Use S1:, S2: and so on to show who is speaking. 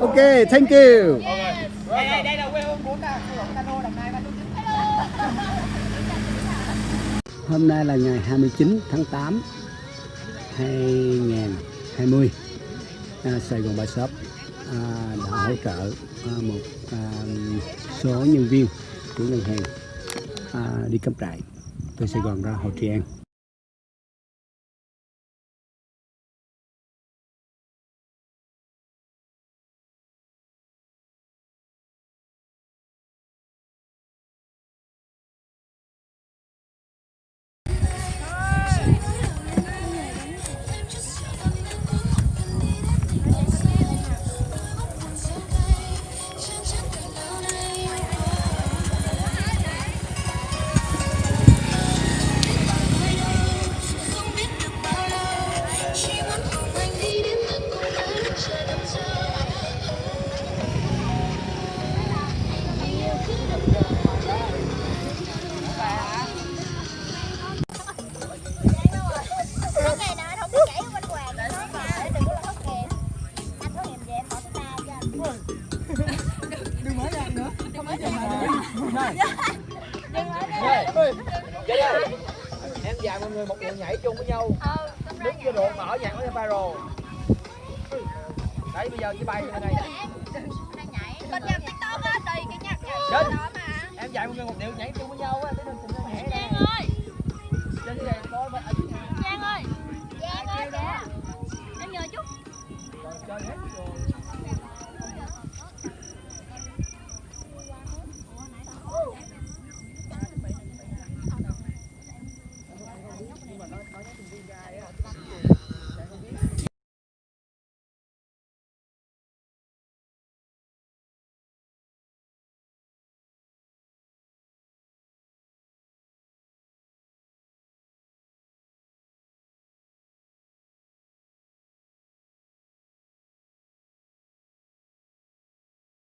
S1: Ok, thank you.
S2: Đây, đây, đây là quê hương của cano Đồng Nai 309.
S1: Hôm nay là ngày 29 tháng 8 2020 à, Sài Gòn Bà Shop à, đã hỗ trợ à, một à, số nhân viên của ngân hàng à, đi cắm trại từ Sài Gòn ra Hồ Trị An
S2: Vậy đây. Em dạy mọi người một điệu nhảy chung với nhau. Đứng vô độ mở nhạc với viral. Đấy bây giờ chỉ bay ra đây.
S3: Đang nhảy Bên trong tiktok á, tùy cái nhạc
S2: Chết.
S3: đó mà
S2: Em dạy mọi người một điệu nhảy chung với nhau á,